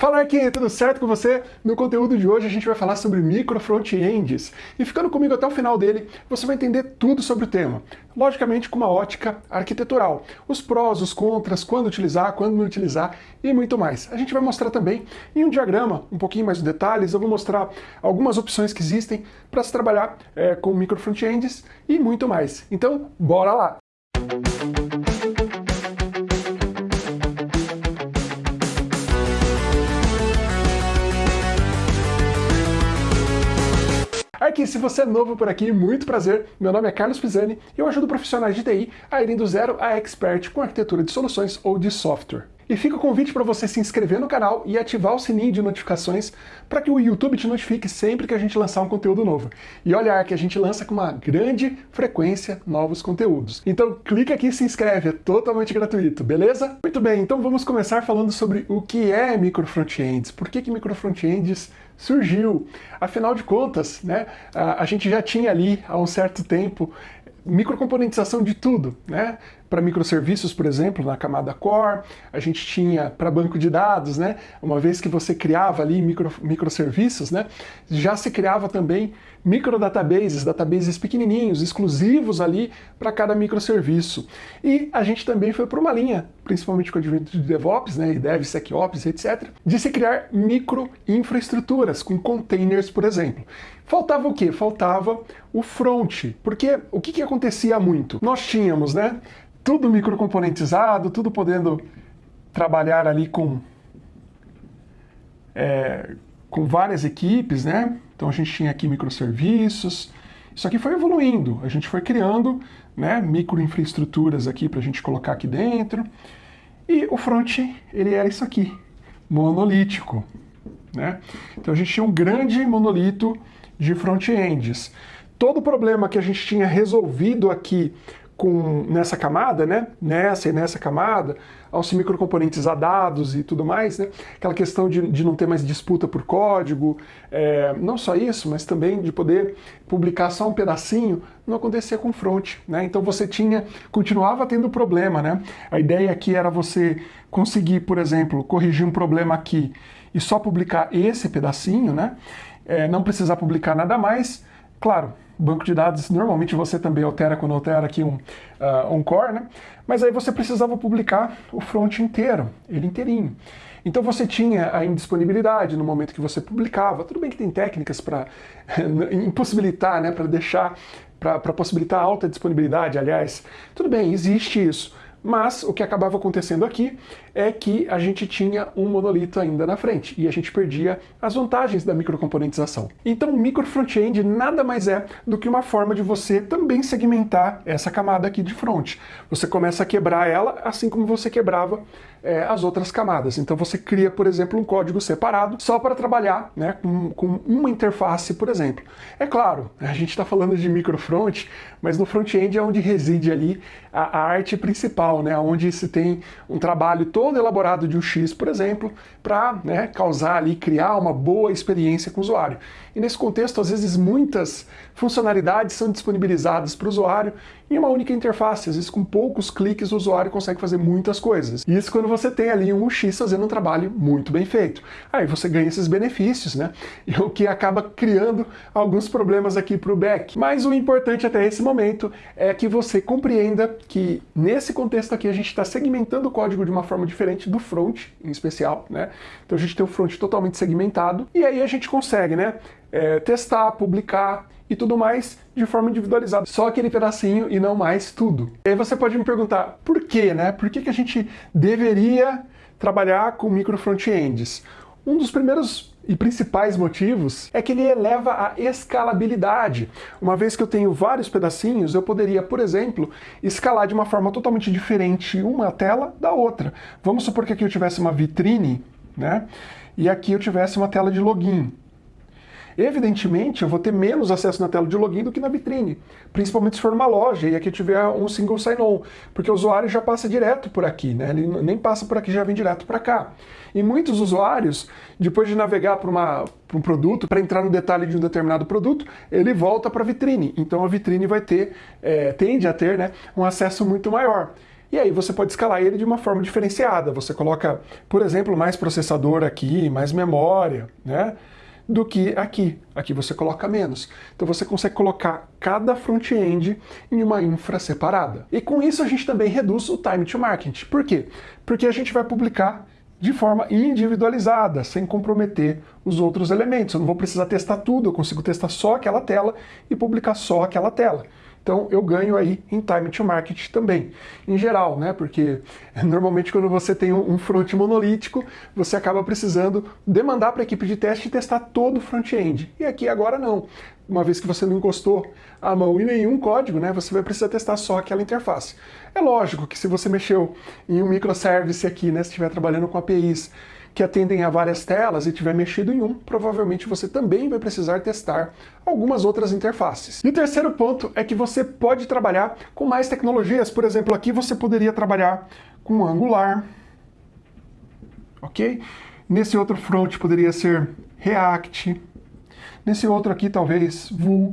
Fala aqui, tudo certo com você? No conteúdo de hoje a gente vai falar sobre micro front-ends. E ficando comigo até o final dele, você vai entender tudo sobre o tema. Logicamente com uma ótica arquitetural. Os prós, os contras, quando utilizar, quando não utilizar e muito mais. A gente vai mostrar também em um diagrama, um pouquinho mais de detalhes, eu vou mostrar algumas opções que existem para se trabalhar é, com micro front-ends e muito mais. Então, bora lá! Aqui, se você é novo por aqui, muito prazer. Meu nome é Carlos Pisani e eu ajudo profissionais de TI a irem do zero a expert com arquitetura de soluções ou de software. E fica o convite para você se inscrever no canal e ativar o sininho de notificações para que o YouTube te notifique sempre que a gente lançar um conteúdo novo. E olhar que a gente lança com uma grande frequência novos conteúdos. Então clica aqui e se inscreve, é totalmente gratuito, beleza? Muito bem, então vamos começar falando sobre o que é micro frontends. Por que, que micro frontends surgiu. Afinal de contas, né, a, a gente já tinha ali há um certo tempo microcomponentização de tudo, né? Para microserviços, por exemplo, na camada core, a gente tinha para banco de dados, né? Uma vez que você criava ali micro, microserviços, né? Já se criava também microdatabases, databases pequenininhos, exclusivos ali para cada microserviço. E a gente também foi para uma linha, principalmente com o advento de DevOps, né? E DevSecOps, etc., de se criar microinfraestruturas com containers, por exemplo. Faltava o quê? Faltava o front. Porque o que, que acontecia muito? Nós tínhamos, né? Tudo microcomponentizado, tudo podendo trabalhar ali com, é, com várias equipes, né? Então a gente tinha aqui microserviços. Isso aqui foi evoluindo. A gente foi criando né, microinfraestruturas aqui para a gente colocar aqui dentro. E o front, ele era isso aqui, monolítico. Né? Então a gente tinha um grande monolito de front-ends. Todo o problema que a gente tinha resolvido aqui com, nessa camada, né? nessa e nessa camada, ao se microcomponentizar dados e tudo mais, né? aquela questão de, de não ter mais disputa por código, é, não só isso, mas também de poder publicar só um pedacinho, não acontecia com front. Né? Então você tinha, continuava tendo problema. Né? A ideia aqui era você conseguir, por exemplo, corrigir um problema aqui e só publicar esse pedacinho, né? É, não precisar publicar nada mais. Claro, banco de dados, normalmente você também altera quando altera aqui um, uh, um core, né? Mas aí você precisava publicar o front inteiro, ele inteirinho. Então você tinha a indisponibilidade no momento que você publicava. Tudo bem que tem técnicas para impossibilitar, né, para deixar, para possibilitar alta disponibilidade, aliás. Tudo bem, existe isso. Mas o que acabava acontecendo aqui é que a gente tinha um monolito ainda na frente e a gente perdia as vantagens da microcomponentização. Então o micro front-end nada mais é do que uma forma de você também segmentar essa camada aqui de front. Você começa a quebrar ela assim como você quebrava é, as outras camadas. Então você cria, por exemplo, um código separado só para trabalhar né, com, com uma interface, por exemplo. É claro, a gente está falando de microfront, mas no front-end é onde reside ali a, a, arte principal, né, onde se tem um trabalho todo elaborado de um X, por exemplo, para né, causar ali, criar uma boa experiência com o usuário. E nesse contexto, às vezes, muitas funcionalidades são disponibilizadas para o usuário em uma única interface. Às vezes, com poucos cliques, o usuário consegue fazer muitas coisas. Isso quando você tem ali um UX fazendo um trabalho muito bem feito. Aí você ganha esses benefícios, né? E o que acaba criando alguns problemas aqui para o back. Mas o importante até esse momento é que você compreenda que nesse contexto aqui a gente está segmentando o código de uma forma diferente do front, em especial, né? Então a gente tem o front totalmente segmentado e aí a gente consegue, né? É, testar, publicar e tudo mais de forma individualizada. Só aquele pedacinho e não mais tudo. E aí você pode me perguntar, por quê, né? Por que, que a gente deveria trabalhar com micro front-ends? Um dos primeiros e principais motivos é que ele eleva a escalabilidade. Uma vez que eu tenho vários pedacinhos, eu poderia, por exemplo, escalar de uma forma totalmente diferente uma tela da outra. Vamos supor que aqui eu tivesse uma vitrine, né? E aqui eu tivesse uma tela de login. Evidentemente, eu vou ter menos acesso na tela de login do que na vitrine, principalmente se for uma loja e aqui tiver um single sign-on, porque o usuário já passa direto por aqui, né? ele nem passa por aqui, já vem direto para cá. E muitos usuários, depois de navegar para um produto, para entrar no detalhe de um determinado produto, ele volta para a vitrine. Então a vitrine vai ter, é, tende a ter né, um acesso muito maior. E aí você pode escalar ele de uma forma diferenciada. Você coloca, por exemplo, mais processador aqui, mais memória, né? Do que aqui. Aqui você coloca menos. Então você consegue colocar cada front-end em uma infra separada. E com isso a gente também reduz o time to market. Por quê? Porque a gente vai publicar de forma individualizada, sem comprometer os outros elementos. Eu não vou precisar testar tudo, eu consigo testar só aquela tela e publicar só aquela tela. Então eu ganho aí em time to market também, em geral, né? Porque normalmente quando você tem um front monolítico, você acaba precisando demandar para a equipe de teste testar todo o front-end. E aqui agora não. Uma vez que você não encostou a mão em nenhum código, né, você vai precisar testar só aquela interface. É lógico que se você mexeu em um microservice aqui, né, se estiver trabalhando com APIs, que atendem a várias telas e tiver mexido em um, provavelmente você também vai precisar testar algumas outras interfaces. E o terceiro ponto é que você pode trabalhar com mais tecnologias. Por exemplo, aqui você poderia trabalhar com Angular, ok? Nesse outro front poderia ser React, nesse outro aqui talvez Vue,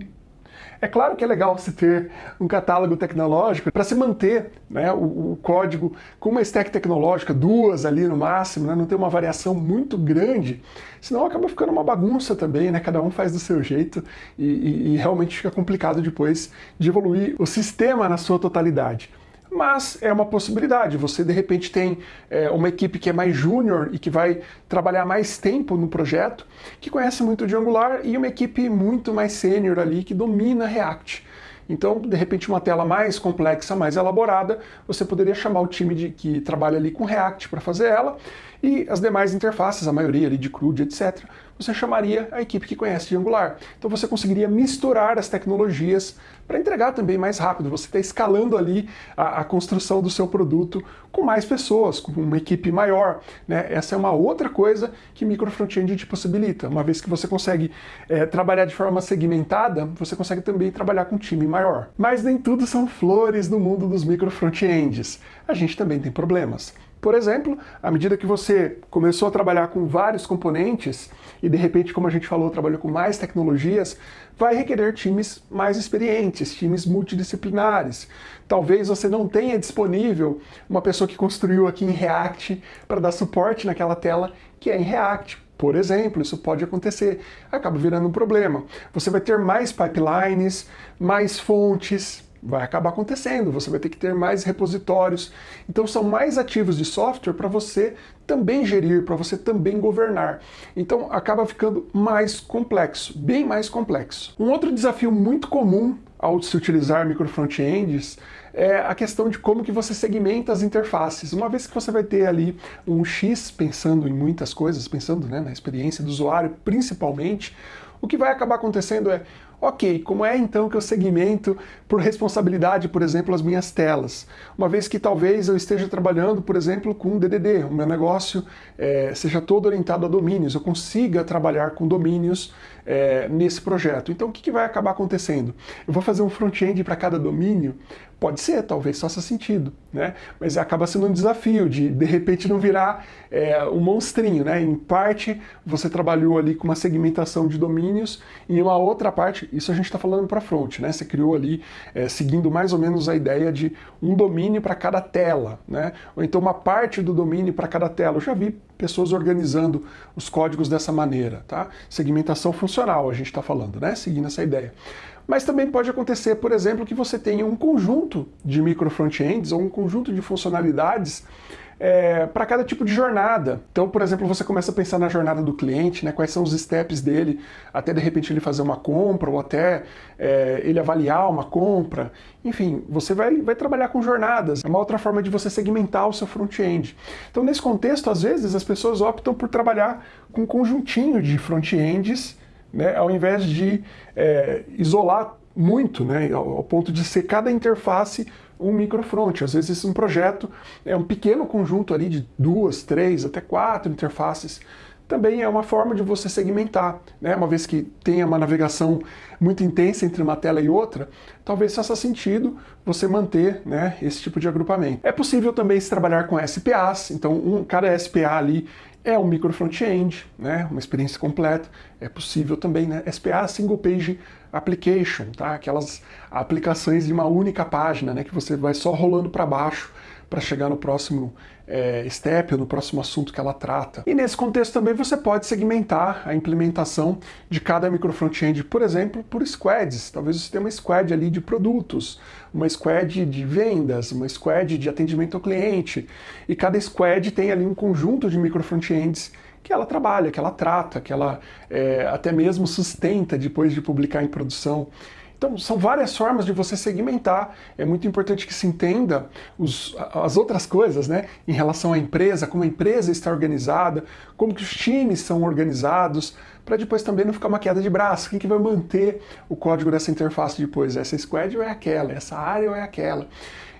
é claro que é legal se ter um catálogo tecnológico para se manter né, o, o, código com uma stack tecnológica, duas ali no máximo, né, não ter uma variação muito grande, senão acaba ficando uma bagunça também, né, cada um faz do seu jeito e, e, e realmente fica complicado depois de evoluir o sistema na sua totalidade mas é uma possibilidade. Você de repente tem é, uma equipe que é mais júnior e que vai trabalhar mais tempo no projeto, que conhece muito de Angular, e uma equipe muito mais sênior ali que domina React. Então, de repente, uma tela mais complexa, mais elaborada, você poderia chamar o time de, que trabalha ali com React para fazer ela, e as demais interfaces, a maioria ali de CRUD, etc., você chamaria a equipe que conhece de Angular. Então você conseguiria misturar as tecnologias para entregar também mais rápido. Você está escalando ali a, a, construção do seu produto com mais pessoas, com uma equipe maior. Né? Essa é uma outra coisa que micro frontend te possibilita. Uma vez que você consegue é, trabalhar de forma segmentada, você consegue também trabalhar com um time maior. Mas nem tudo são flores no mundo dos micro frontends. A gente também tem problemas. Por exemplo, à medida que você começou a trabalhar com vários componentes e de repente, como a gente falou, trabalhou com mais tecnologias, vai requerer times mais experientes, times multidisciplinares. Talvez você não tenha disponível uma pessoa que construiu aqui em React para dar suporte naquela tela que é em React. Por exemplo, isso pode acontecer, acaba virando um problema. Você vai ter mais pipelines, mais fontes, vai acabar acontecendo, você vai ter que ter mais repositórios. Então são mais ativos de software para você também gerir, para você também governar. Então acaba ficando mais complexo, bem mais complexo. Um outro desafio muito comum ao se utilizar micro frontends é a questão de como que você segmenta as interfaces. Uma vez que você vai ter ali um X pensando em muitas coisas, pensando né, na experiência do usuário principalmente, o que vai acabar acontecendo é Ok, como é então que eu segmento por responsabilidade, por exemplo, as minhas telas? Uma vez que talvez eu esteja trabalhando, por exemplo, com DDD, o meu negócio é, seja todo orientado a domínios, eu consiga trabalhar com domínios é, nesse projeto. Então o que, que vai acabar acontecendo? Eu vou fazer um front-end para cada domínio? Pode ser, talvez faça sentido, né? mas acaba sendo um desafio de de repente não virar é, um monstrinho. Né? Em parte você trabalhou ali com uma segmentação de domínios, e em uma outra parte, isso a gente está falando para front, né? você criou ali é, seguindo mais ou menos a ideia de um domínio para cada tela, né? ou então uma parte do domínio para cada tela. Eu já vi pessoas organizando os códigos dessa maneira. Tá? Segmentação funcional a gente está falando, né? seguindo essa ideia. Mas também pode acontecer, por exemplo, que você tenha um conjunto de micro frontends ou um conjunto de funcionalidades é, para cada tipo de jornada. Então, por exemplo, você começa a pensar na jornada do cliente, né, quais são os steps dele, até de repente ele fazer uma compra, ou até é, ele avaliar uma compra. Enfim, você vai, vai trabalhar com jornadas. É uma outra forma de você segmentar o seu front-end. Então, nesse contexto, às vezes, as pessoas optam por trabalhar com um conjuntinho de front-ends, né, ao invés de é, isolar muito, né, ao, ponto de ser cada interface um microfront. Às vezes um projeto é um pequeno conjunto ali de duas, três, até quatro interfaces. Também é uma forma de você segmentar, né? uma vez que tenha uma navegação muito intensa entre uma tela e outra, talvez faça sentido você manter né, esse tipo de agrupamento. É possível também se trabalhar com SPAs, então um, cada SPA ali é um micro front-end, né, uma experiência completa. É possível também, né, SPA Single Page Application, tá? aquelas aplicações de uma única página, né, que você vai só rolando para baixo para chegar no próximo é, step, no próximo assunto que ela trata. E nesse contexto também você pode segmentar a implementação de cada micro front-end, por exemplo, por squads. Talvez você tenha uma squad ali de produtos, uma squad de vendas, uma squad de atendimento ao cliente, e cada squad tem ali um conjunto de micro front-ends que ela trabalha, que ela trata, que ela é, até mesmo sustenta depois de publicar em produção. Então, são várias formas de você segmentar. É muito importante que se entenda os, as outras coisas, né? Em relação à empresa, como a empresa está organizada, como que os times são organizados, para depois também não ficar uma queda de braço. Quem que vai manter o código dessa interface depois? Essa squad ou é aquela? Essa área ou é aquela?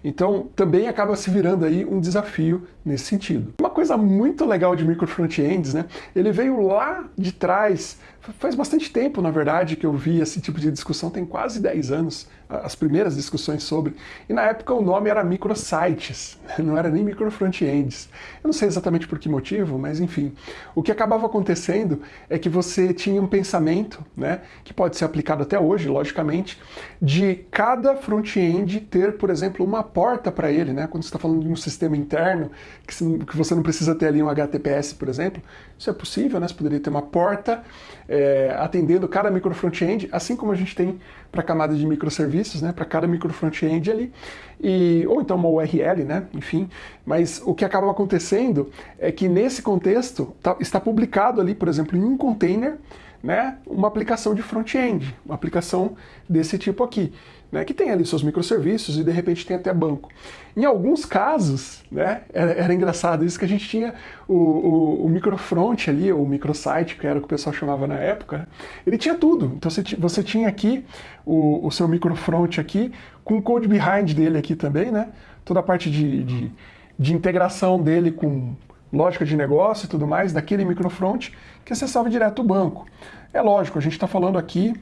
Então, também acaba se virando aí um desafio nesse sentido. Uma coisa muito legal de micro frontends, né? Ele veio lá de trás, faz bastante tempo, na verdade, que eu vi esse tipo de discussão, tem quase 10 anos, as primeiras discussões sobre. E na época o nome era microsites, não era nem micro frontends. Eu não sei exatamente por que motivo, mas enfim. O que acabava acontecendo é que você tinha um pensamento, né, que pode ser aplicado até hoje, logicamente, de cada front-end ter, por exemplo, uma porta para ele, né? Quando você está falando de um sistema interno, que você não precisa ter ali um HTTPS, por exemplo, isso é possível, né? Você poderia ter uma porta é, atendendo cada micro front-end, assim como a gente tem para camada de microserviços, né? Para cada micro front-end ali, e, ou então uma URL, né? Enfim, mas o que acaba acontecendo é que nesse contexto tá, está publicado ali, por exemplo, em um container, né, uma aplicação de front-end, uma aplicação desse tipo aqui, né, que tem ali seus microserviços e de repente tem até banco. Em alguns casos, né, era, era engraçado isso que a gente tinha o, o, o microfront ali, o microsite, que era o que o pessoal chamava na época, né, ele tinha tudo. Então você, você tinha aqui o, o seu microfront aqui, com o code behind dele aqui também, né, toda a parte de, de, de integração dele com lógica de negócio e tudo mais, daquele microfront que acessava direto o banco. É lógico, a gente está falando aqui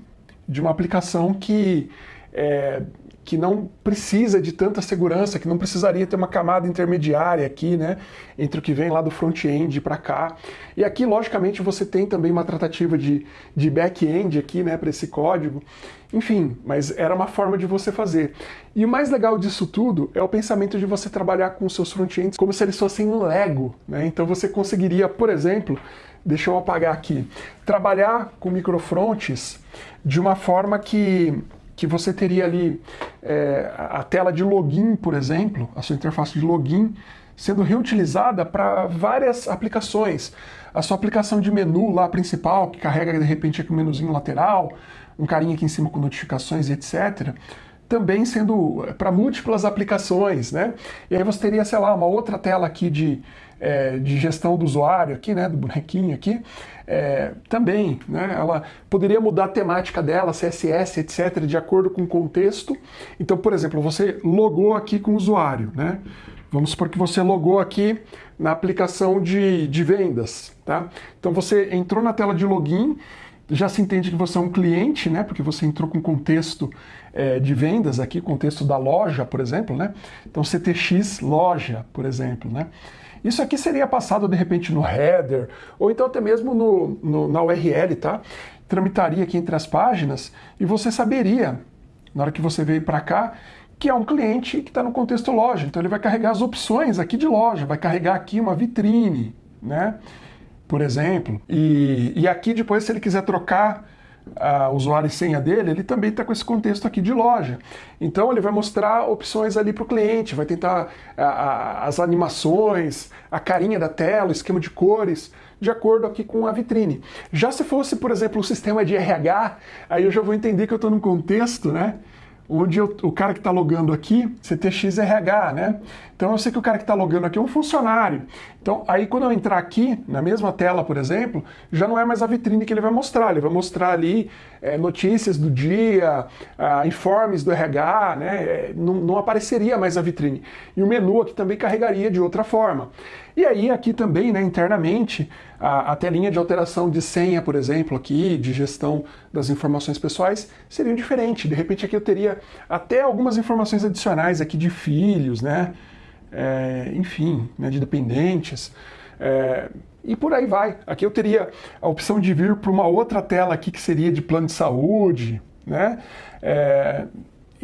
de uma aplicação que, é, que não precisa de tanta segurança, que não precisaria ter uma camada intermediária aqui, né, entre o que vem lá do front-end para cá. E aqui, logicamente, você tem também uma tratativa de, de back-end aqui, né, para esse código. Enfim, mas era uma forma de você fazer. E o mais legal disso tudo é o pensamento de você trabalhar com seus front-ends como se eles fossem um Lego, né? Então você conseguiria, por exemplo, deixa eu apagar aqui, trabalhar com microfrontes de uma forma que, que você teria ali é, a tela de login, por exemplo, a sua interface de login, sendo reutilizada para várias aplicações. A sua aplicação de menu lá principal, que carrega de repente aqui um menuzinho lateral, um carinha aqui em cima com notificações e etc., também sendo é, para múltiplas aplicações, né? E aí você teria, sei lá, uma outra tela aqui de é, de gestão do usuário aqui, né, do bonequinho aqui, é, também, né, ela poderia mudar a temática dela, CSS, etc., de acordo com o contexto. Então, por exemplo, você logou aqui com o usuário, né? Vamos supor que você logou aqui na aplicação de, de vendas, tá? Então você entrou na tela de login, já se entende que você é um cliente, né? Porque você entrou com contexto é, de vendas aqui, contexto da loja, por exemplo, né? Então CTX loja, por exemplo, né? Isso aqui seria passado de repente no header, ou então até mesmo no, no, na URL, tá? Tramitaria aqui entre as páginas e você saberia, na hora que você veio para cá, que é um cliente que está no contexto loja. Então ele vai carregar as opções aqui de loja, vai carregar aqui uma vitrine, né? Por exemplo. E, e aqui depois, se ele quiser trocar a usuário e senha dele, ele também está com esse contexto aqui de loja. Então ele vai mostrar opções ali para o cliente, vai tentar as animações, a carinha da tela, o esquema de cores, de acordo aqui com a vitrine. Já se fosse, por exemplo, o sistema de RH, aí eu já vou entender que eu estou num contexto, né? Onde eu, o cara que está logando aqui, CTXRH, né? Então eu sei que o cara que está logando aqui é um funcionário. Então aí quando eu entrar aqui, na mesma tela, por exemplo, já não é mais a vitrine que ele vai mostrar, ele vai mostrar ali é, notícias do dia, uh, informes do RH, né? É, não, não apareceria mais a vitrine. E o menu aqui também carregaria de outra forma. E aí aqui também, né, internamente, a, a, telinha de alteração de senha, por exemplo, aqui, de gestão das informações pessoais, seriam diferentes. De repente aqui eu teria até algumas informações adicionais aqui de filhos, né? É, enfim, né, de dependentes. É, e por aí vai. Aqui eu teria a opção de vir para uma outra tela aqui que seria de plano de saúde, né? É,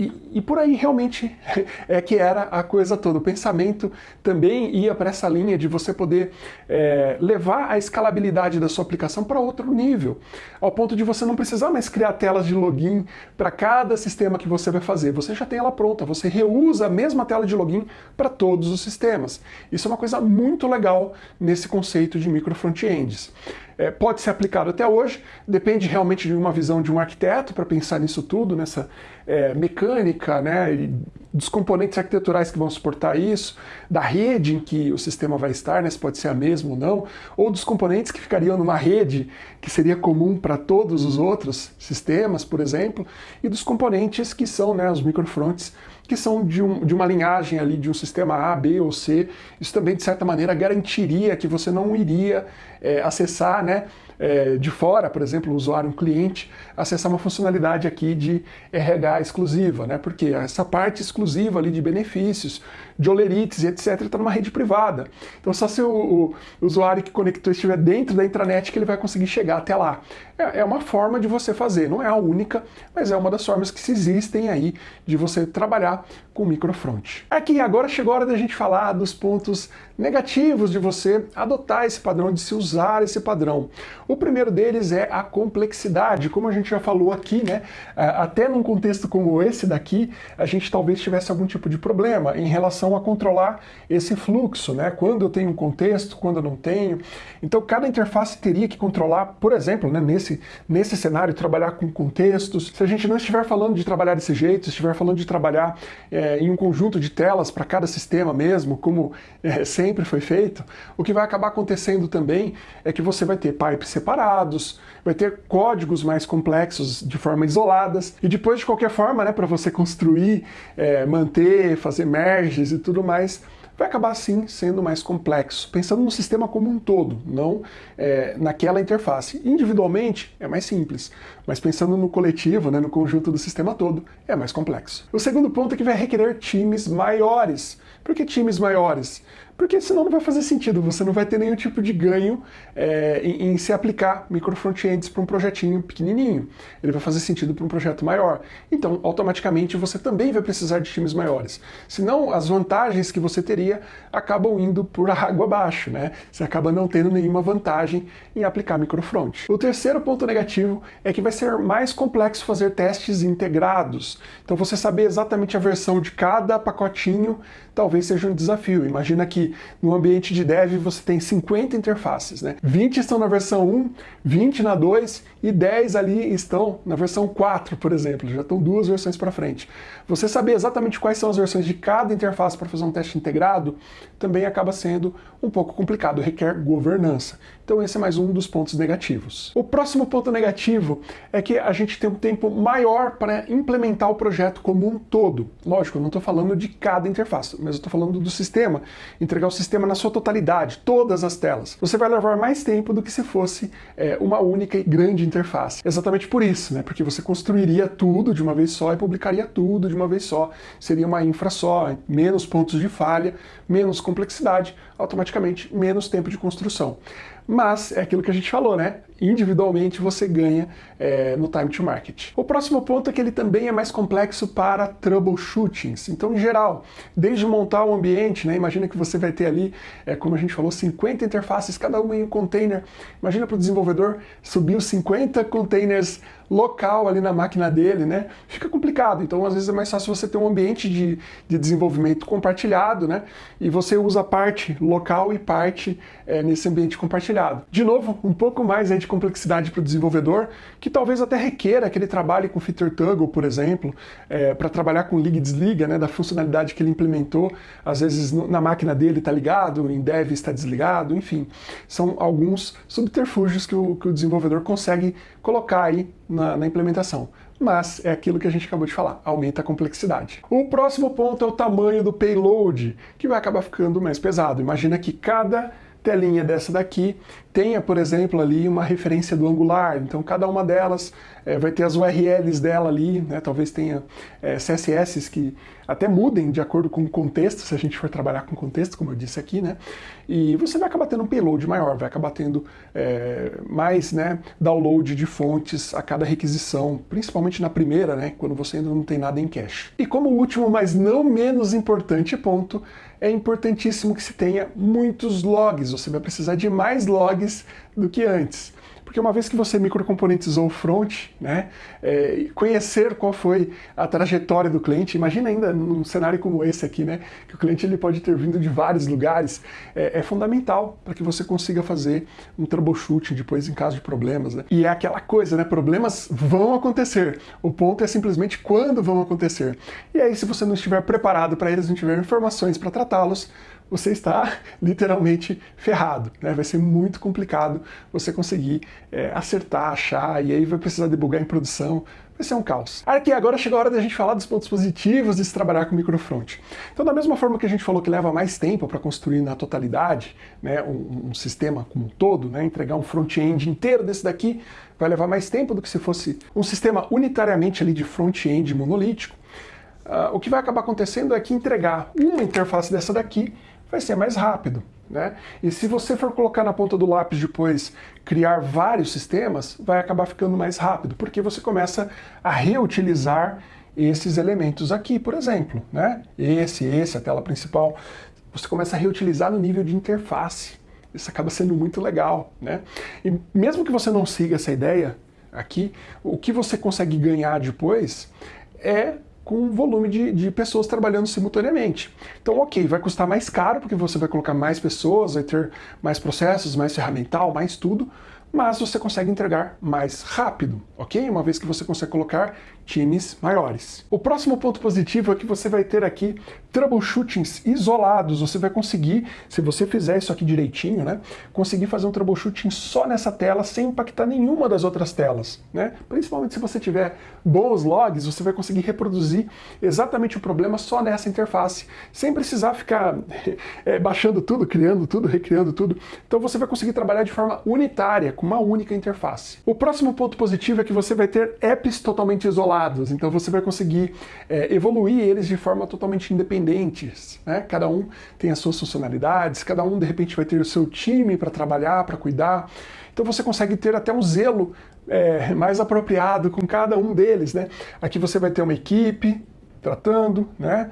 e, e, por aí realmente é que era a coisa toda. O pensamento também ia para essa linha de você poder é, levar a escalabilidade da sua aplicação para outro nível, ao ponto de você não precisar mais criar telas de login para cada sistema que você vai fazer. Você já tem ela pronta, você reusa a mesma tela de login para todos os sistemas. Isso é uma coisa muito legal nesse conceito de micro frontends é, pode ser aplicado até hoje, depende realmente de uma visão de um arquiteto para pensar nisso tudo, nessa é, mecânica, né, dos componentes arquiteturais que vão suportar isso, da rede em que o sistema vai estar, né, se pode ser a mesma ou não, ou dos componentes que ficariam numa rede que seria comum para todos os outros sistemas, por exemplo, e dos componentes que são né, os microfronts que são de, um, de uma linhagem ali de um sistema A, B ou C. Isso também, de certa maneira, garantiria que você não iria é, acessar né, é, de fora, por exemplo, o usuário, um cliente, acessar uma funcionalidade aqui de RH exclusiva, né? Porque essa parte exclusiva ali de benefícios, de olerites e etc. está numa rede privada. Então só se o, o, usuário que conectou estiver dentro da intranet que ele vai conseguir chegar até lá. É, é uma forma de você fazer, não é a única, mas é uma das formas que se existem aí de você trabalhar com microfront. Aqui agora chegou a hora da gente falar dos pontos negativos de você adotar esse padrão, de se usar esse padrão. O primeiro deles é a complexidade, como a gente já falou aqui, né? É, até num contexto como esse daqui, a gente talvez tivesse algum tipo de problema em relação a controlar esse fluxo, né? Quando eu tenho um contexto, quando eu não tenho. Então cada interface teria que controlar, por exemplo, né, nesse, nesse cenário, trabalhar com contextos. Se a gente não estiver falando de trabalhar desse jeito, estiver falando de trabalhar é, em um conjunto de telas para cada sistema mesmo, como é, sempre foi feito, o que vai acabar acontecendo também é que você vai ter pipes separados, vai ter códigos mais complexos de forma isoladas, e depois, de qualquer forma, né, para você construir, é, manter, fazer merges e tudo mais, vai acabar sim sendo mais complexo, pensando no sistema como um todo, não é, naquela interface. Individualmente é mais simples, mas pensando no coletivo, né, no conjunto do sistema todo, é mais complexo. O segundo ponto é que vai requerer times maiores. Por que times maiores? Porque senão não vai fazer sentido, você não vai ter nenhum tipo de ganho é, em, em, se aplicar micro frontends para um projetinho pequenininho. Ele vai fazer sentido para um projeto maior. Então, automaticamente, você também vai precisar de times maiores. Senão, as vantagens que você teria acabam indo por água abaixo, né? Você acaba não tendo nenhuma vantagem em aplicar microfront. O terceiro ponto negativo é que vai ser mais complexo fazer testes integrados. Então, você saber exatamente a versão de cada pacotinho talvez seja um desafio. Imagina que no ambiente de dev você tem 50 interfaces, né? 20 estão na versão 1, 20 na 2 e 10 ali estão na versão 4, por exemplo. Já estão duas versões para frente. Você saber exatamente quais são as versões de cada interface para fazer um teste integrado também acaba sendo um pouco complicado, requer governança. Então esse é mais um dos pontos negativos. O próximo ponto negativo é que a gente tem um tempo maior para implementar o projeto como um todo. Lógico, eu não estou falando de cada interface, mas eu estou falando do sistema, entregar o sistema na sua totalidade, todas as telas. Você vai levar mais tempo do que se fosse é, uma única e grande interface. Exatamente por isso, né? porque você construiria tudo de uma vez só e publicaria tudo de uma vez só. Seria uma infra só, menos pontos de falha, menos complexidade, automaticamente menos tempo de construção. Mas é aquilo que a gente falou, né? Individualmente você ganha é, no time to market. O próximo ponto é que ele também é mais complexo para troubleshootings. Então, em geral, desde montar o um ambiente, né? Imagina que você vai ter ali, é, como a gente falou, 50 interfaces, cada uma em um container. Imagina para o desenvolvedor subir os 50 containers local ali na máquina dele, né? Fica complicado. Então, às vezes é mais fácil você ter um ambiente de, de desenvolvimento compartilhado, né? E você usa parte local e parte é, nesse ambiente compartilhado. De novo, um pouco mais aí de complexidade para o desenvolvedor, que talvez até requeira que ele trabalhe com feature toggle, por exemplo, é, para trabalhar com liga e desliga, né? Da funcionalidade que ele implementou. Às vezes no, na máquina dele está ligado, em dev está desligado, enfim. São alguns subterfúgios que o, que o desenvolvedor consegue colocar aí na, na implementação mas é aquilo que a gente acabou de falar, aumenta a complexidade. O próximo ponto é o tamanho do payload, que vai acabar ficando mais pesado. Imagina que cada telinha dessa daqui tenha, por exemplo, ali uma referência do Angular. Então, cada uma delas é, vai ter as URLs dela ali, né? talvez tenha é, CSS que até mudem de acordo com o contexto, se a gente for trabalhar com contexto, como eu disse aqui, né? E você vai acabar tendo um payload maior, vai acabar tendo é, mais né, download de fontes a cada requisição, principalmente na primeira, né? Quando você ainda não tem nada em cache. E como último, mas não menos importante ponto, é importantíssimo que se tenha muitos logs. Você vai precisar de mais logs do que antes. Porque uma vez que você microcomponentizou o front, né, é, conhecer qual foi a trajetória do cliente, imagina ainda num cenário como esse aqui, né, que o cliente ele pode ter vindo de vários lugares, é, é fundamental para que você consiga fazer um troubleshooting depois em caso de problemas. Né? E é aquela coisa, né, problemas vão acontecer, o ponto é simplesmente quando vão acontecer. E aí se você não estiver preparado para eles, não tiver informações para tratá-los, você está literalmente ferrado. Né? Vai ser muito complicado você conseguir é, acertar, achar, e aí vai precisar debugar em produção. Vai ser um caos. Aqui agora chegou a hora da gente falar dos pontos positivos de se trabalhar com microfront. Então, da mesma forma que a gente falou que leva mais tempo para construir na totalidade né, um, um, sistema como um todo, né, entregar um front-end inteiro desse daqui vai levar mais tempo do que se fosse um sistema unitariamente ali de front-end monolítico. Uh, o que vai acabar acontecendo é que entregar uma interface dessa daqui vai ser mais rápido. Né? E se você for colocar na ponta do lápis depois criar vários sistemas, vai acabar ficando mais rápido, porque você começa a reutilizar esses elementos aqui, por exemplo. Né? Esse, esse, a tela principal. Você começa a reutilizar no nível de interface. Isso acaba sendo muito legal. Né? E mesmo que você não siga essa ideia aqui, o que você consegue ganhar depois é com volume de, de pessoas trabalhando simultaneamente. Então, ok, vai custar mais caro, porque você vai colocar mais pessoas, vai ter mais processos, mais ferramental, mais tudo, mas você consegue entregar mais rápido, ok? Uma vez que você consegue colocar times maiores. O próximo ponto positivo é que você vai ter aqui troubleshootings isolados. Você vai conseguir, se você fizer isso aqui direitinho, né, conseguir fazer um troubleshooting só nessa tela sem impactar nenhuma das outras telas. Né? Principalmente se você tiver bons logs, você vai conseguir reproduzir exatamente o problema só nessa interface, sem precisar ficar é, baixando tudo, criando tudo, recriando tudo. Então você vai conseguir trabalhar de forma unitária, com uma única interface. O próximo ponto positivo é que você vai ter apps totalmente isolados então você vai conseguir é, evoluir eles de forma totalmente independentes. Né? Cada um tem as suas funcionalidades, cada um de repente vai ter o seu time para trabalhar, para cuidar. Então você consegue ter até um zelo é, mais apropriado com cada um deles. Né? Aqui você vai ter uma equipe tratando, né?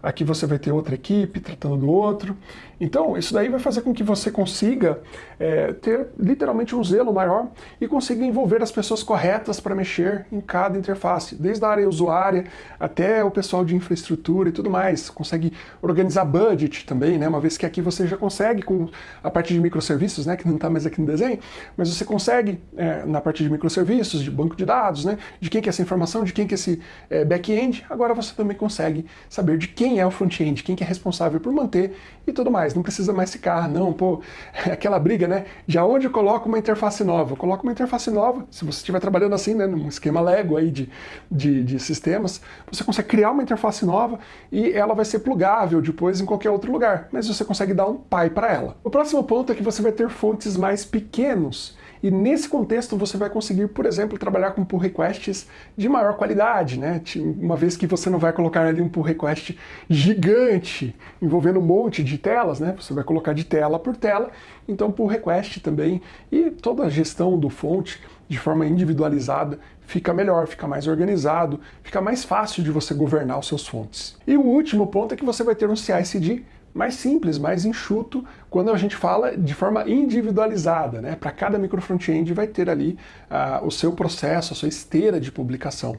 aqui você vai ter outra equipe tratando do outro. Então, isso daí vai fazer com que você consiga é, ter literalmente um zelo maior e consiga envolver as pessoas corretas para mexer em cada interface, desde a área usuária até o pessoal de infraestrutura e tudo mais. Consegue organizar budget também, né? uma vez que aqui você já consegue com a parte de microserviços, né? que não está mais aqui no desenho, mas você consegue é, na parte de microserviços, de banco de dados, né? de quem que é essa informação, de quem que é esse é, back-end, agora você também consegue saber de quem é o front-end, quem que é responsável por manter e tudo mais não precisa mais ficar, não, pô, aquela briga, né? De onde eu coloco uma interface nova? Eu coloco uma interface nova, se você estiver trabalhando assim, né, num esquema Lego aí de, de, de sistemas, você consegue criar uma interface nova e ela vai ser plugável depois em qualquer outro lugar, mas você consegue dar um pai para ela. O próximo ponto é que você vai ter fontes mais pequenos e nesse contexto você vai conseguir, por exemplo, trabalhar com pull requests de maior qualidade, né? Uma vez que você não vai colocar ali um pull request gigante, envolvendo um monte de telas, né? Você vai colocar de tela por tela, então pull request também e toda a gestão do fonte de forma individualizada fica melhor, fica mais organizado, fica mais fácil de você governar os seus fontes. E o último ponto é que você vai ter um CI/CD mais simples, mais enxuto, quando a gente fala de forma individualizada, né? Para cada micro front-end vai ter ali uh, o seu processo, a sua esteira de publicação.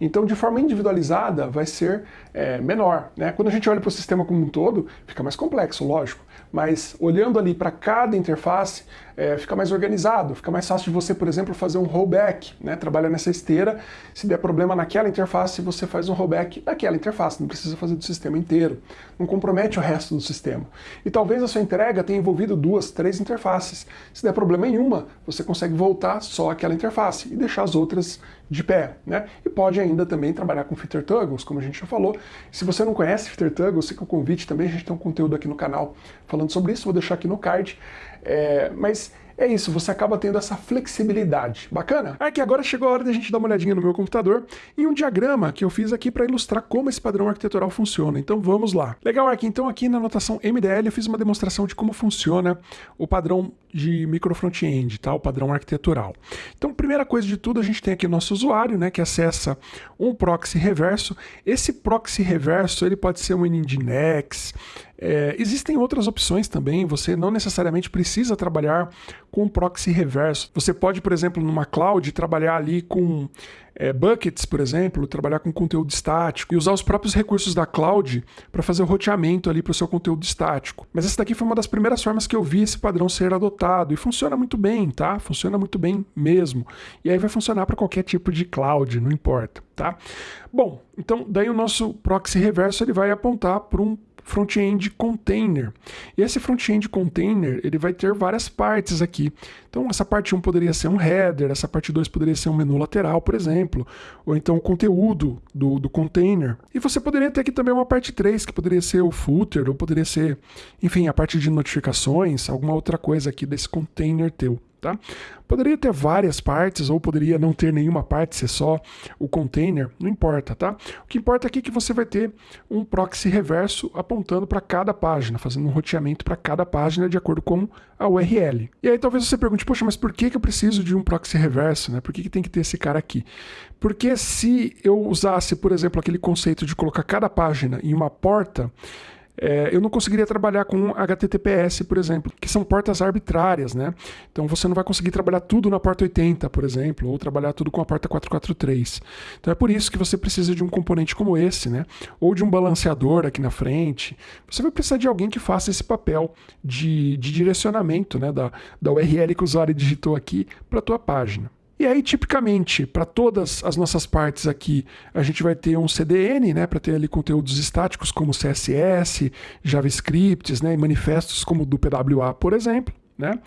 Então, de forma individualizada, vai ser é, menor. Né? Quando a gente olha para o sistema como um todo, fica mais complexo, lógico. Mas olhando ali para cada interface, é, fica mais organizado, fica mais fácil de você, por exemplo, fazer um rollback, né? trabalhar nessa esteira, se der problema naquela interface, você faz um rollback daquela interface, não precisa fazer do sistema inteiro, não compromete o resto do sistema. E talvez a sua entrega tenha envolvido duas, três interfaces. Se der problema em uma, você consegue voltar só aquela interface e deixar as outras de pé, né? E pode ainda também trabalhar com Fitter Toggles, como a gente já falou. Se você não conhece Fitter Toggles, fica o convite também, a gente tem um conteúdo aqui no canal falando sobre isso, vou deixar aqui no card. É, mas é isso, você acaba tendo essa flexibilidade. Bacana? Aqui agora chegou a hora da gente dar uma olhadinha no meu computador em um diagrama que eu fiz aqui para ilustrar como esse padrão arquitetural funciona. Então vamos lá. Legal, aqui então aqui na anotação MDL eu fiz uma demonstração de como funciona o padrão de micro front-end, tá? O padrão arquitetural. Então, primeira coisa de tudo, a gente tem aqui o nosso usuário, né, que acessa um proxy reverso. Esse proxy reverso, ele pode ser um Nginx, é, existem outras opções também, você não necessariamente precisa trabalhar com proxy reverso. Você pode, por exemplo, numa cloud, trabalhar ali com é, buckets, por exemplo, trabalhar com conteúdo estático e usar os próprios recursos da cloud para fazer o roteamento ali para o seu conteúdo estático. Mas essa daqui foi uma das primeiras formas que eu vi esse padrão ser adotado e funciona muito bem, tá? Funciona muito bem mesmo. E aí vai funcionar para qualquer tipo de cloud, não importa, tá? Bom, então daí o nosso proxy reverso ele vai apontar para um front-end container. E esse front-end container, ele vai ter várias partes aqui. Então, essa parte 1 poderia ser um header, essa parte 2 poderia ser um menu lateral, por exemplo, ou então o conteúdo do, do container. E você poderia ter aqui também uma parte 3, que poderia ser o footer, ou poderia ser, enfim, a parte de notificações, alguma outra coisa aqui desse container teu. Tá? Poderia ter várias partes ou poderia não ter nenhuma parte, ser só o container, não importa, tá? O que importa aqui é que você vai ter um proxy reverso apontando para cada página, fazendo um roteamento para cada página de acordo com a URL. E aí talvez você pergunte, poxa, mas por que, que eu preciso de um proxy reverso? Né? Por que, que tem que ter esse cara aqui? Porque se eu usasse, por exemplo, aquele conceito de colocar cada página em uma porta, é, eu não conseguiria trabalhar com HTTPS, por exemplo, que são portas arbitrárias, né? Então você não vai conseguir trabalhar tudo na porta 80, por exemplo, ou trabalhar tudo com a porta 443. Então é por isso que você precisa de um componente como esse, né? Ou de um balanceador aqui na frente. Você vai precisar de alguém que faça esse papel de, de direcionamento, né? Da, da URL que o usuário digitou aqui para a tua página. E aí, tipicamente, para todas as nossas partes aqui, a gente vai ter um CDN, né, para ter ali conteúdos estáticos como CSS, JavaScripts, né, e manifestos como do PWA, por exemplo. Né?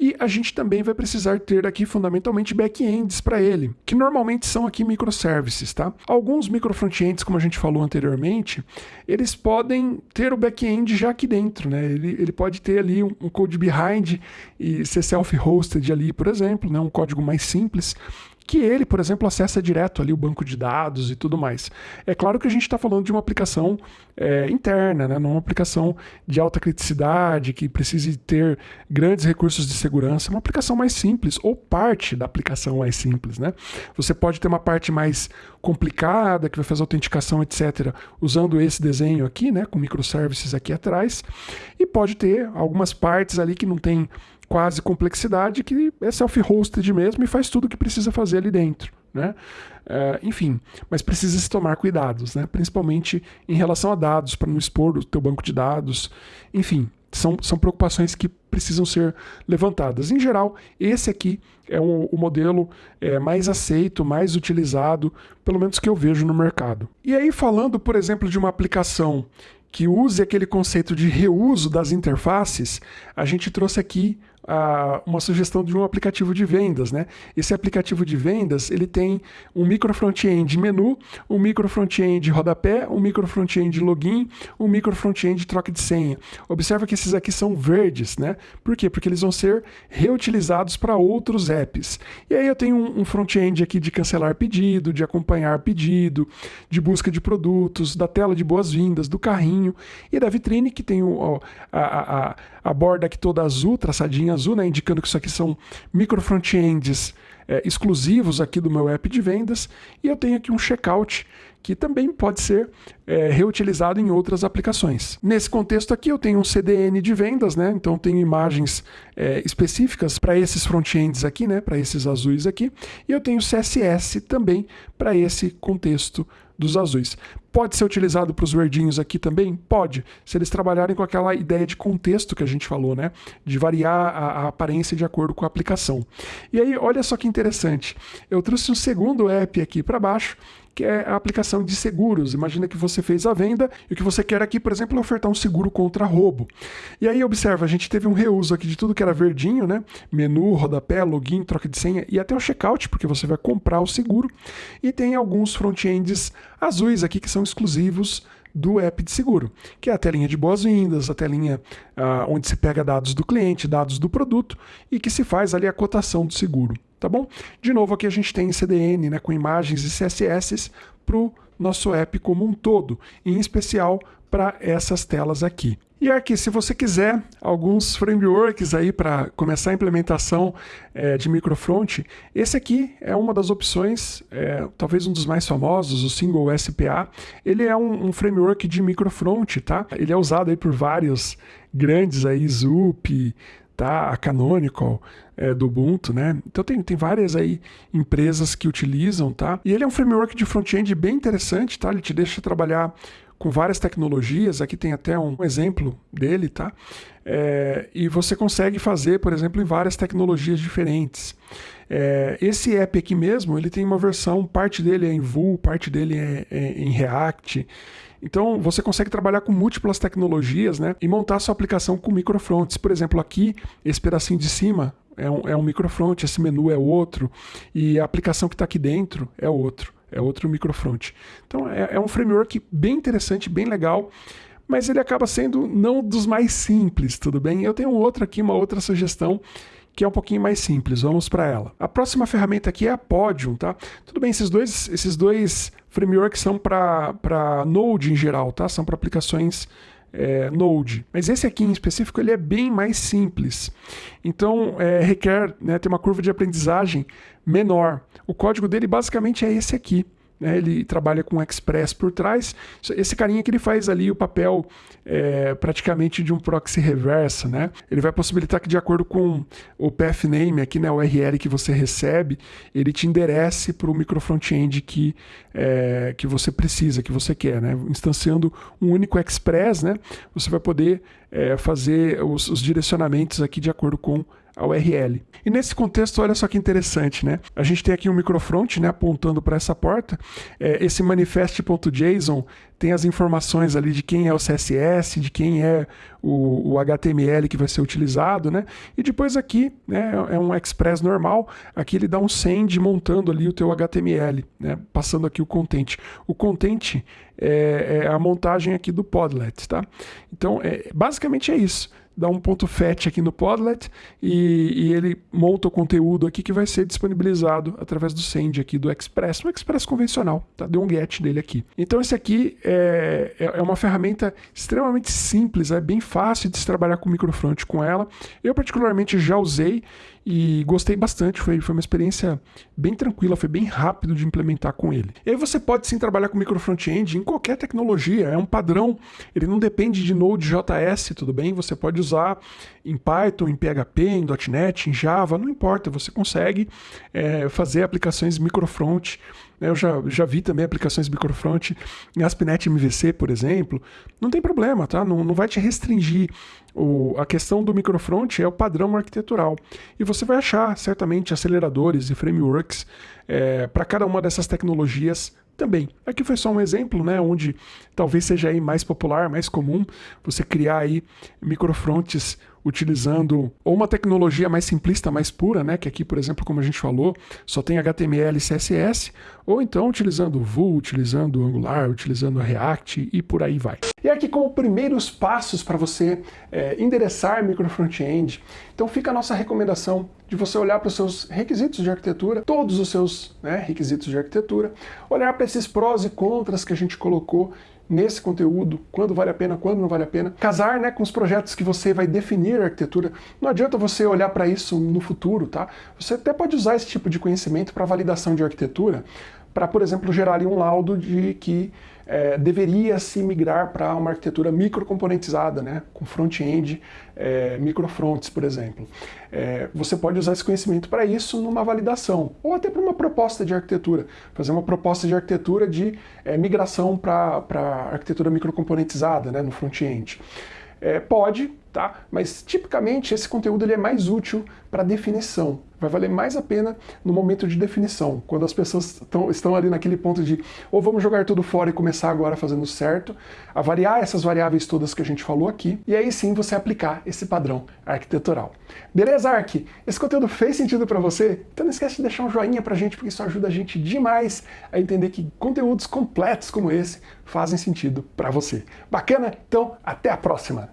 E a gente também vai precisar ter aqui fundamentalmente backends para ele, que normalmente são aqui microservices, tá? Alguns microfrontends, como a gente falou anteriormente, eles podem ter o back-end já aqui dentro, né? Ele, ele pode ter ali um, um code behind e ser self-hosted ali, por exemplo, né? um código mais simples que ele, por exemplo, acessa direto ali o banco de dados e tudo mais. É claro que a gente está falando de uma aplicação é, interna, né? não uma aplicação de alta criticidade, que precise ter grandes recursos de segurança, uma aplicação mais simples, ou parte da aplicação mais simples. Né? Você pode ter uma parte mais complicada, que vai fazer autenticação, etc., usando esse desenho aqui, né? com microservices aqui atrás, e pode ter algumas partes ali que não tem quase complexidade que é self-hosted mesmo e faz tudo o que precisa fazer ali dentro. Né? É, enfim, mas precisa se tomar cuidados, né? principalmente em relação a dados, para não expor o teu banco de dados. Enfim, são, são preocupações que precisam ser levantadas. Em geral, esse aqui é o modelo é, mais aceito, mais utilizado, pelo menos que eu vejo no mercado. E aí, falando, por exemplo, de uma aplicação que use aquele conceito de reuso das interfaces, a gente trouxe aqui uma sugestão de um aplicativo de vendas, né? Esse aplicativo de vendas ele tem um micro front-end menu, um micro front-end rodapé, um micro front-end login, um micro front-end troca de senha. Observa que esses aqui são verdes, né? Por quê? Porque eles vão ser reutilizados para outros apps. E aí eu tenho um, um front-end aqui de cancelar pedido, de acompanhar pedido, de busca de produtos, da tela de boas-vindas, do carrinho e da vitrine que tem o, a, a, a borda aqui toda azul, traçadinha azul, né, indicando que isso aqui são micro front-ends é, exclusivos aqui do meu app de vendas. E eu tenho aqui um checkout que também pode ser é, reutilizado em outras aplicações. Nesse contexto aqui eu tenho um CDN de vendas, né? então tenho imagens é, específicas para esses front-ends aqui, né? para esses azuis aqui, e eu tenho CSS também para esse contexto dos azuis. Pode ser utilizado para os verdinhos aqui também? Pode, se eles trabalharem com aquela ideia de contexto que a gente falou, né? De variar a, a aparência de acordo com a aplicação. E aí, olha só que interessante. Eu trouxe um segundo app aqui para baixo, que é a aplicação de seguros. Imagina que você fez a venda e o que você quer aqui, por exemplo, é ofertar um seguro contra roubo. E aí, observa, a gente teve um reuso aqui de tudo que era verdinho, né? Menu, rodapé, login, troca de senha e até o checkout, porque você vai comprar o seguro. E tem alguns front-ends azuis aqui que são exclusivos do app de seguro, que é a telinha de boas-vindas, a telinha ah, onde se pega dados do cliente, dados do produto e que se faz ali a cotação do seguro, tá bom? De novo, aqui a gente tem CDN né, com imagens e CSS para o nosso app como um todo, em especial para essas telas aqui. E aqui, se você quiser alguns frameworks aí para começar a implementação é, de microfront, esse aqui é uma das opções, é, talvez um dos mais famosos, o Single SPA. Ele é um, um framework de microfront, tá? Ele é usado aí por vários grandes aí, Zup, tá? A Canonical é, do Ubuntu, né? Então tem, tem várias aí empresas que utilizam, tá? E ele é um framework de front-end bem interessante, tá? Ele te deixa trabalhar com várias tecnologias, aqui tem até um exemplo dele, tá? É, e você consegue fazer, por exemplo, em várias tecnologias diferentes. É, esse app aqui mesmo, ele tem uma versão, parte dele é em Vue, parte dele é, é em React. Então você consegue trabalhar com múltiplas tecnologias né, e montar sua aplicação com microfronts. Por exemplo, aqui, esse pedacinho de cima é um, é um microfront, esse menu é outro, e a aplicação que está aqui dentro é outro é outro microfront. Então é, é um framework bem interessante, bem legal, mas ele acaba sendo não dos mais simples, tudo bem? Eu tenho outro aqui, uma outra sugestão que é um pouquinho mais simples. Vamos para ela. A próxima ferramenta aqui é a Podium, tá? Tudo bem, esses dois, esses dois frameworks são para Node em geral, tá? São para aplicações é, Node. Mas esse aqui em específico ele é bem mais simples. Então é, requer né, ter uma curva de aprendizagem menor. O código dele basicamente é esse aqui né? ele trabalha com Express por trás. Esse carinha que ele faz ali o papel é, praticamente de um proxy reversa, né? Ele vai possibilitar que de acordo com o path name aqui, né, o URL que você recebe, ele te enderece para o micro front-end que, é, que você precisa, que você quer, né? Instanciando um único Express, né? Você vai poder é, fazer os, os direcionamentos aqui de acordo com a URL. E nesse contexto, olha só que interessante, né? A gente tem aqui um microfront né, apontando para essa porta. É, esse manifest.json tem as informações ali de quem é o CSS, de quem é o, o, HTML que vai ser utilizado, né? E depois aqui, né, é um Express normal, aqui ele dá um send montando ali o teu HTML, né? Passando aqui o content. O content é, é a montagem aqui do Podlet, tá? Então, é, basicamente é isso dá um ponto fetch aqui no Podlet e, e, ele monta o conteúdo aqui que vai ser disponibilizado através do send aqui do Express, o Express convencional, tá? Deu um get dele aqui. Então esse aqui é, é, é uma ferramenta extremamente simples, é bem fácil de se trabalhar com microfront com ela. Eu particularmente já usei e gostei bastante, foi, foi uma experiência bem tranquila, foi bem rápido de implementar com ele. E aí você pode sim trabalhar com micro front-end em qualquer tecnologia, é um padrão, ele não depende de Node.js, tudo bem? Você pode usar em Python, em PHP, em .NET, em Java, não importa, você consegue é, fazer aplicações microfront né, eu já, já vi também aplicações microfront em ASP.NET MVC, por exemplo. Não tem problema, tá? Não, não vai te restringir. O, a questão do microfront é o padrão arquitetural. E você vai achar, certamente, aceleradores e frameworks é, para cada uma dessas tecnologias também. Aqui foi só um exemplo, né, onde talvez seja aí mais popular, mais comum você criar aí microfronts utilizando ou uma tecnologia mais simplista, mais pura, né, que aqui, por exemplo, como a gente falou, só tem HTML e CSS, ou então utilizando Vue, utilizando Angular, utilizando React e por aí vai. E aqui como primeiros passos para você é, endereçar micro front-end, então fica a nossa recomendação de você olhar para os seus requisitos de arquitetura, todos os seus né, requisitos de arquitetura, olhar para esses prós e contras que a gente colocou nesse conteúdo, quando vale a pena, quando não vale a pena. Casar né, com os projetos que você vai definir a arquitetura. Não adianta você olhar para isso no futuro, tá? Você até pode usar esse tipo de conhecimento para validação de arquitetura, para, por exemplo, gerar ali um laudo de que é, deveria se migrar para uma arquitetura microcomponentizada, né, com front-end, é, microfronts, por exemplo. É, você pode usar esse conhecimento para isso numa validação, ou até para uma proposta de arquitetura, fazer uma proposta de arquitetura de é, migração para arquitetura microcomponentizada né, no front-end. É, pode, tá? Mas tipicamente esse conteúdo ele é mais útil para definição. Vai valer mais a pena no momento de definição, quando as pessoas tão, estão ali naquele ponto de ou vamos jogar tudo fora e começar agora fazendo certo, avaliar essas variáveis todas que a gente falou aqui, e aí sim você aplicar esse padrão arquitetural. Beleza, Ark? Esse conteúdo fez sentido para você? Então não esquece de deixar um joinha pra gente, porque isso ajuda a gente demais a entender que conteúdos completos como esse fazem sentido para você. Bacana? Então, até a próxima!